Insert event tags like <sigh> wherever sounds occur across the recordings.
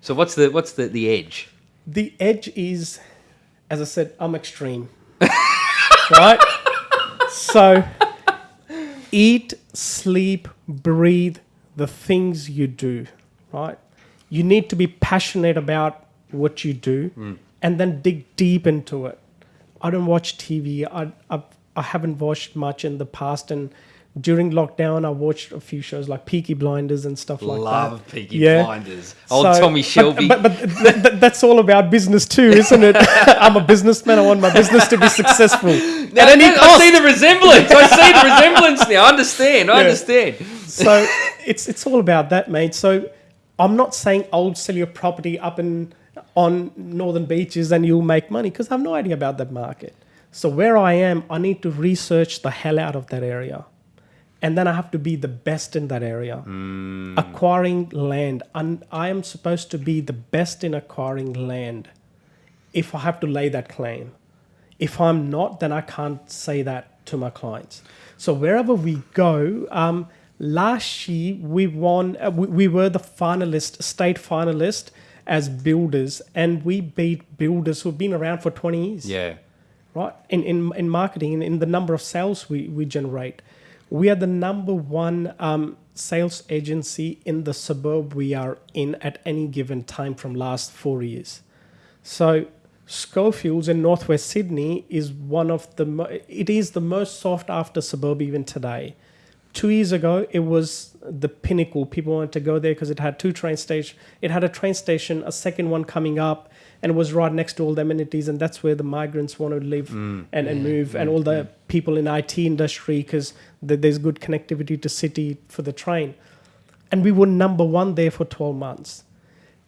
So what's the what's the, the edge? The edge is, as I said, I'm extreme. <laughs> right? So eat, sleep, breathe the things you do, right? You need to be passionate about what you do hmm. and then dig deep into it. I don't watch TV. I, I, I haven't watched much in the past. And during lockdown, I watched a few shows like Peaky Blinders and stuff like that. Love Peaky Yeah. Blinders. Old So- Tommy but- Shelby. But, but, th- th- that's all about business too, isn't it? <laughs> I'm a businessman. I want my business to be successful. <laughs> Now, At any I cost. see the resemblance. I see the resemblance now. I understand. I Yeah. understand. so it's it's all about that, mate. So I'm not saying I'll sell your property up in on northern beaches and you'll make money because I have no idea about that market. So where I am, I need to research the hell out of that area. And then I have to be the best in that area. Acquiring land. And I am supposed to be the best in acquiring land if I have to lay that claim. If I'm not, then I can't say that to my clients. So wherever we go, um, last year we won. Uh, we, we were the finalist, state finalist as builders, and we beat builders who've been around for 20 years Yeah. right? In in, in marketing, in, in the number of sales we, we generate, we are the number one um, sales agency in the suburb we are in at any given time from last four years. So Schofields in northwest Sydney is one of the it is the most sought after suburb even today. Two years ago, it was the pinnacle. People wanted to go there because it had two train stations. It had a train station, a second one coming up, and it was right next to all the amenities. And that's where the migrants want to live mm. and, and move, and mm. all the mm. people in IT industry because there's good connectivity to city for the train. And we were number one there for 12 months.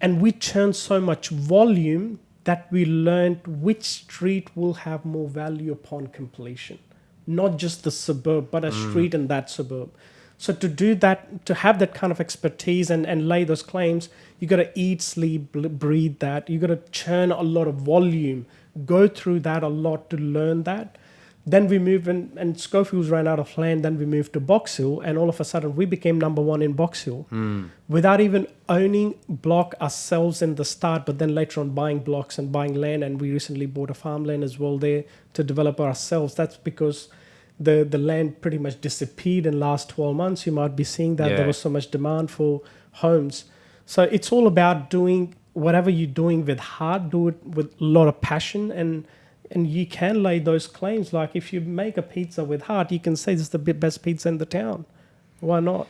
And we churned so much volume that we learned which street will have more value upon completion. Not just the suburb, but a mm. street in that suburb. So to do that, to have that kind of expertise and, and lay those claims, you got to eat, sleep, breathe that. You got to churn a lot of volume, go through that a lot to learn that. Then we moved and, and Schofields ran out of land. Then we moved to Box Hill, and all of a sudden we became number one in Box Hill hmm. without even owning block ourselves in the start, but then later on buying blocks and buying land. And we recently bought a farmland as well there to develop ourselves. That's because the the land pretty much disappeared in last 12 months. You might be seeing that Yeah. there was so much demand for homes. So it's all about doing whatever you're doing with heart, do it with a lot of passion and and you can lay those claims. Like if you make a pizza with heart, you can say this is the best pizza in the town. Why not?